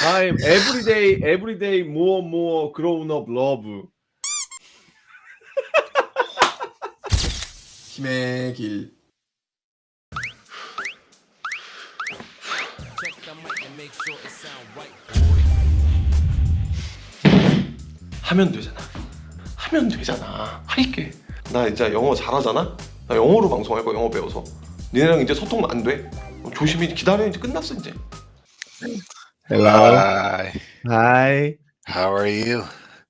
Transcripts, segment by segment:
I'm everyday, everyday more, more grown up love. 힘의 길. 하면 되잖아. 하면 되잖아. 할게. 나 이제 영어 잘하잖아. 나 영어로 방송할 거야. 영어 배워서. 니네랑 이제 소통 안 돼. 조심히 기다려 이제 끝났어 이제. Hello. Hi. Hi. How are you?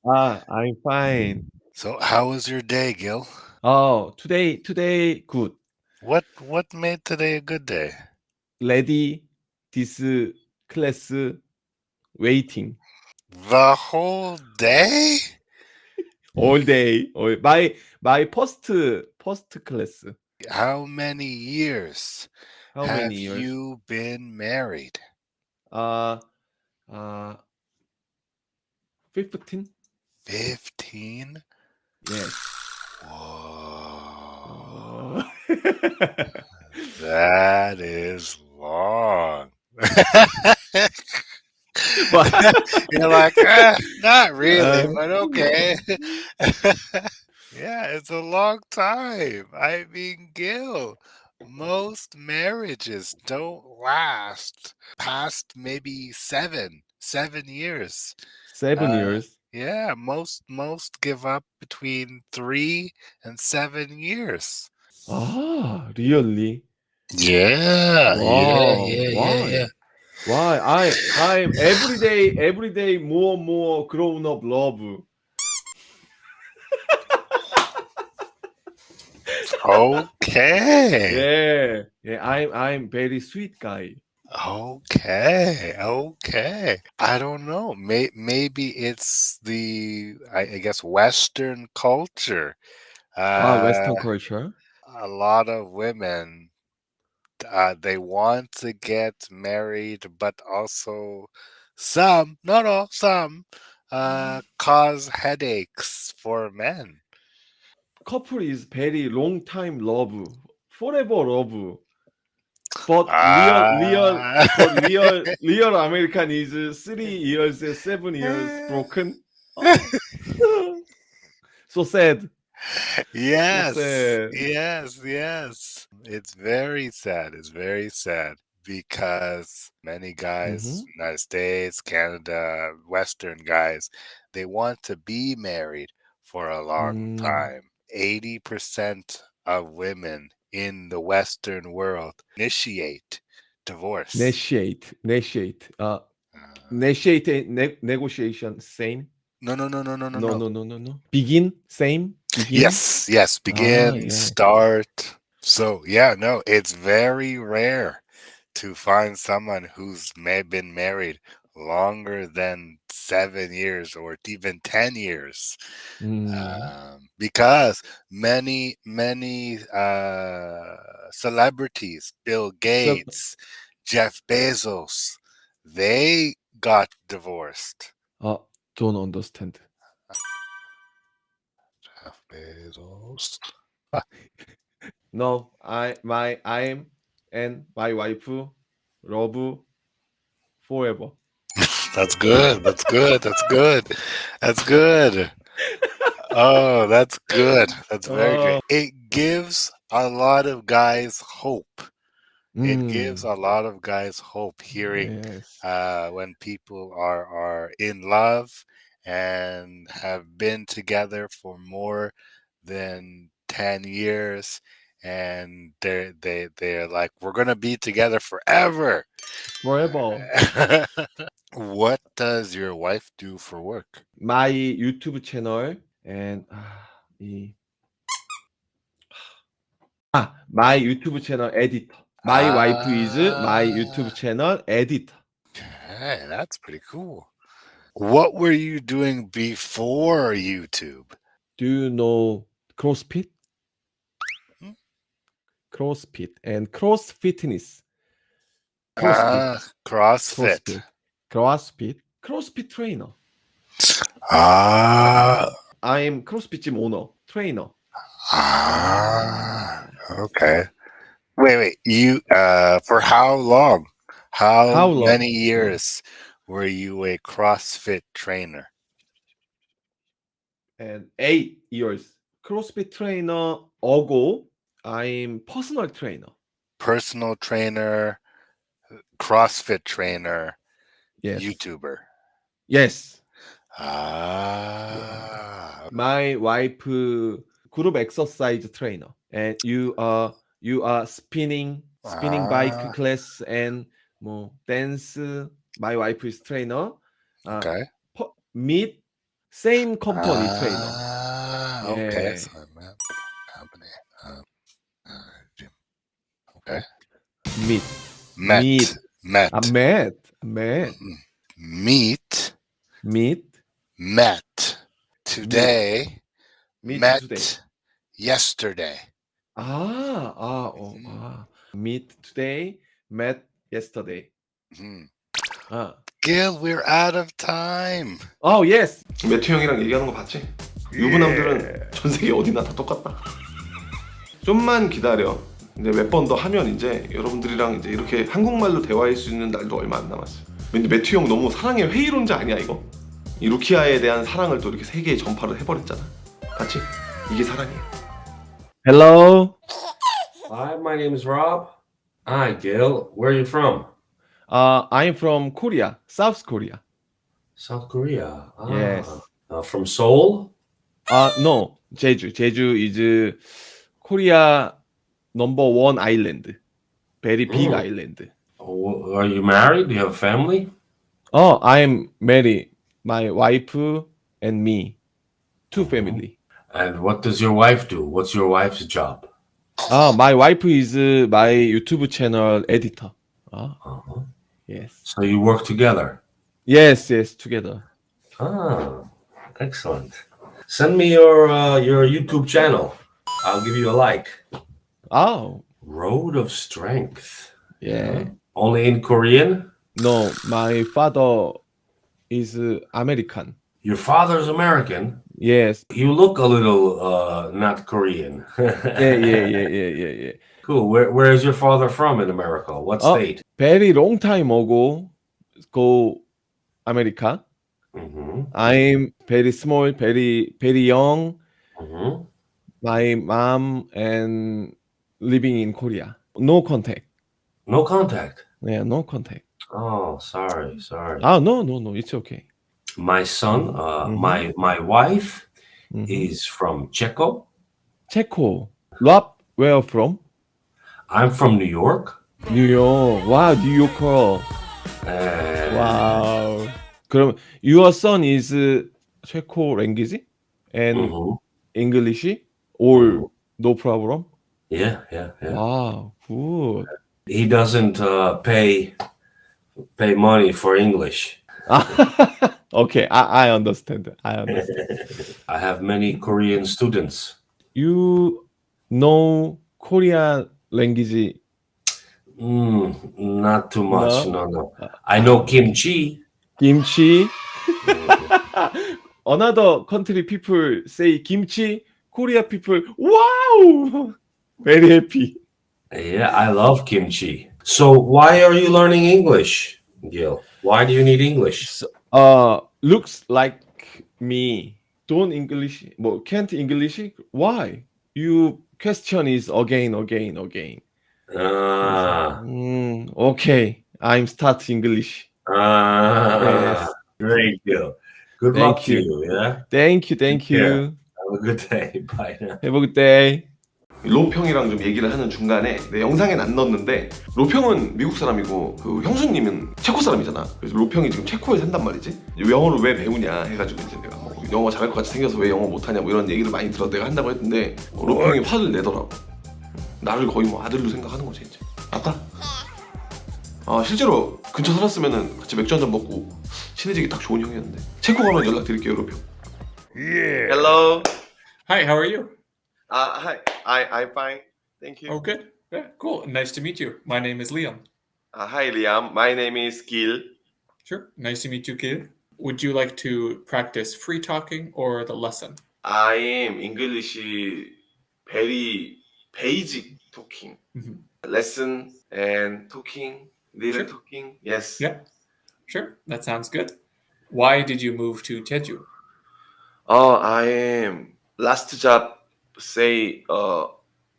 Ah, I'm fine. So, how was your day, Gil? Oh, today, today good. What what made today a good day? Ready this class waiting The whole day? all day. All, my my first first class. How many years How have many years? you been married? Uh, uh, 15? 15? Yes. Whoa. Uh, That is long. but, You're like, "Ah, not really, Uh, but okay. yeah, it's a long time. I mean, Gil, most marriages don't last past maybe seven, seven years. seven Uh, years. Yeah, most most give up between three and seven years. Ah, really? Yeah, Wow, why? Why? I I'm everyday everyday more and more grown up love. Okay. Yeah, yeah. I'm I'm very sweet guy. Okay, okay. I don't know. May, maybe it's the I, I guess Western culture. Ah, Western Uh, culture. a lot of women uh, they want to get married, but also some, not all, some uh, cause headaches for men. Couple is very long time love, forever love. But real real but real real American is three years, seven years broken. so sad. Yes, sad. yes, yes. It's very sad. It's very sad because many guys, Mhm. United States, Canada, Western guys, they want to be married for a long Mm. time. 80% of women in the Western world initiate divorce. Negotiate, negotiate. Uh, Uh, and ne- negotiation, same. no, no, no, no, no, no, No, no. no, no, no. Begin, same. Begin. Yes, yes. Begin, yeah. start. So yeah, no, it's very rare to find someone who's may been married longer than seven years or even ten years, Mm. um, because many many uh, celebrities, Bill Gates, Jeff Bezos, they got divorced. Uh, don't understand. Jeff Bezos. No, I my I'm and my wife love forever. That's good. That's good. That's good. That's good. Oh, that's good. That's very Oh. good. It gives a lot of guys hope. It Mm, gives a lot of guys hope hearing yes. uh, when people are are in love and have been together for more than 10 years and they're they they're like we're gonna be together forever. Forever. What does your wife do for work? My youtube channel and uh, ah, my youtube channel editor. My uh, wife is my youtube ah. channel editor. Okay, that's pretty cool. What were you doing before youtube? Do you know crossfit? CrossFit and cross fitness. CrossFit. Ah, crossfit CrossFit. CrossFit. CrossFit trainer. ah I'm CrossFit gym owner, trainer. Ah, okay. Wait, wait. You uh for how long? How, How long? many years were you a CrossFit trainer? And eight years. CrossFit trainer ago, I'm personal trainer. Personal trainer, CrossFit trainer, Yes. YouTuber. Yes. Ah. My wife group exercise trainer. And you are you are spinning spinning Ah. bike class and more dance. My wife is trainer. Uh, Okay. meet same company trainer. Ah, okay. Yeah. Okay. Meet. Met. Meet. Met. I met. Met. Meet. Meet. Met. Today. Meet met today. yesterday. Ah, ah, oh, Mhm. ah. Meet today. Met yesterday. Hmm. Ah. Gil, we're out of time. Oh yes. 매튜 형이랑 얘기하는 거 봤지? 유부남들은 전 세계 어디나 다 똑같다. 좀만 기다려. 이제 몇 번 더 하면 이제 여러분들이랑 이제 이렇게 한국말로 대화할 수 있는 날도 얼마 안 남았어. 근데 매튜 형 너무 사랑의 회의론자 아니야 이거? 이 루키아에 대한 사랑을 또 이렇게 세계에 전파를 해버렸잖아. 봤지? 이게 사랑이야. Hello. Hi, my name is Rob. Hi, Gil. Where are you from? Uh, I'm from Korea, South Korea. South Korea. Ah, Yes. uh, from Seoul? Uh, no, Jeju. Jeju is Korea number one island. Very big Mm. island. Oh, Are you married? Do you have family? Oh, I'm married. My wife and me, two Mhm. family. And what does your wife do? What's your wife's job? Ah, my wife is uh, my YouTube channel editor. Ah, Uh-huh. yes, So you work together. yes, yes, together. Ah, excellent. Send me your uh, your YouTube channel. I'll give you a like. Oh, Road of Strength. yeah. Only in Korean? No, my father is uh, American. Your father's American. Yes. You look a little uh, not Korean. Yeah, yeah, yeah, yeah, yeah, yeah. Cool. Where where is your father from in America? What Oh. state? Very long time ago, go America. Mm-hmm. I'm very small, very very young. Mm-hmm. My mom and living in Korea. No contact. No contact. Yeah, no contact. Oh, sorry, sorry. Ah, no, no, no. It's okay. My son, uh, Mhm. my my wife Mhm. is from Czechia. Checo. Rob, where from? I'm from New York. New York. Wow, New Yorker. And Wow. 그럼 your son is uh, Checo language and Mhm. English or no problem? Yeah, yeah, yeah. Wow, good. He doesn't uh, pay pay money for English. okay, I, I understand. I understand. I have many Korean students. you know Korean language? Mm, not too much. No? No, no. I know kimchi. Kimchi. Another country people say kimchi. Korea people, wow, very happy. yeah, I love kimchi. So why are you learning English, Gil? Why do you need English? So, uh, looks like me. Don't English, well, can't English. Why? You question is again, again, again. Ah, Mm, okay, I'm start English. ah, Yes. great, Gil. Good Thank luck to you. you. Yeah. Thank you, thank you. Yeah. Have a good day. Bye now. Have a good day. 로평이랑 좀 얘기를 하는 중간에 내 영상엔 안 넣었는데 로평은 미국 사람이고 그 형수님은 체코 사람이잖아. 그래서 로평이 지금 체코에 산단 말이지. 영어를 왜 배우냐 해가지고 이제 내가 뭐 영어 잘할 것 같이 생겨서 왜 영어 못하냐 뭐 이런 얘기를 많이 들어 내가 한다고 했는데 어, 로평이 화를 내더라고. 나를 거의 뭐 아들로 생각하는 거지 이제. 아빠? 아 실제로 근처 살았으면은 같이 맥주 한잔 먹고 친해지기 딱 좋은 형이었는데. 체코 가면 연락드릴게요 로평. Yeah. Hello. Hi, how are you? uh, hi I, I'm fine Thank you Oh, good. Yeah, cool. Nice to meet you. My name is Liam. uh, Hi Liam My name is Gil Sure. Nice to meet you, Gil. Would you like to practice free talking or the lesson? I am English very basic talking Mhm. lesson and talking little Sure. talking yes Yeah. Sure, that sounds good. Why did you move to Jeju? Oh, I am last job say uh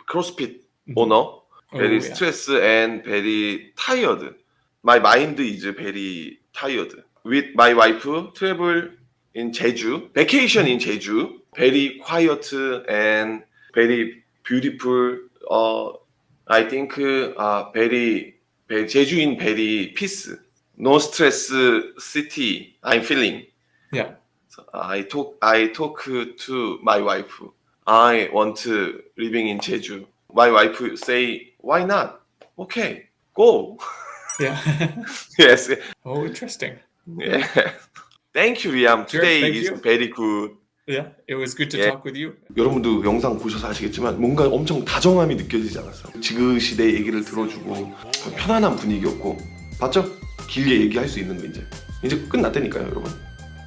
CrossFit owner. Very Oh, yeah. stress and very tired. My mind is very tired. With my wife travel in Jeju, vacation in Jeju. Very quiet and very beautiful. Uh, I think uh, very, very Jeju in very peace. No stress city. I'm feeling. Yeah. So I talk I talk to my wife. I want to living in Jeju. My wife say, why not? Okay, go. Yeah. yes. oh, interesting. Yeah. Thank you, Liam. Today thank is you. very good. Yeah, it was good to Yeah. talk with you. 여러분도 영상 보셔서 아시겠지만 뭔가 엄청 다정함이 느껴지지 않았어요. 지그 시대 얘기를 들어주고 편안한 분위기였고 봤죠? 길게 얘기할 수 있는 거 이제 이제 끝났다니까요, 여러분.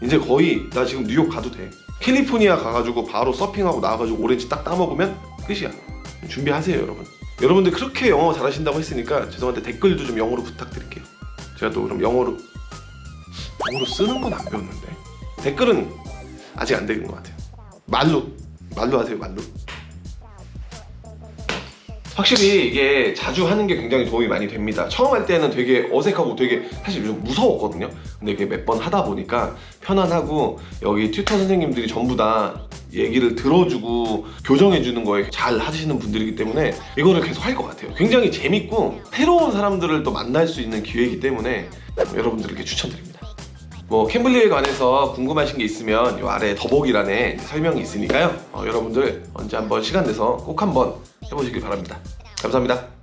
이제 거의 나 지금 뉴욕 가도 돼. 캘리포니아 가가지고 바로 서핑하고 나와가지고 오렌지 딱 따먹으면 끝이야. 준비하세요, 여러분. 여러분들 그렇게 영어 잘하신다고 했으니까 죄송한데 댓글도 좀 영어로 부탁드릴게요. 제가 또 그럼 영어로 영어로 쓰는 건 안 배웠는데 댓글은 아직 안 되는 것 같아요. 말로 말로 하세요 말로. 확실히 이게 자주 하는 게 굉장히 도움이 많이 됩니다. 처음 할 때는 되게 어색하고 되게 사실 좀 무서웠거든요. 근데 이게 몇 번 하다 보니까 편안하고 여기 튜터 선생님들이 전부 다 얘기를 들어주고 교정해주는 거에 잘 하시는 분들이기 때문에 이거를 계속 할 것 같아요. 굉장히 재밌고 새로운 사람들을 또 만날 수 있는 기회이기 때문에 여러분들에게 추천드립니다. 뭐 캠블리에 관해서 궁금하신 게 있으면 이 아래 더보기란에 설명이 있으니까요. 어, 여러분들 언제 한번 시간 내서 꼭 한번 해보시길 바랍니다. 감사합니다.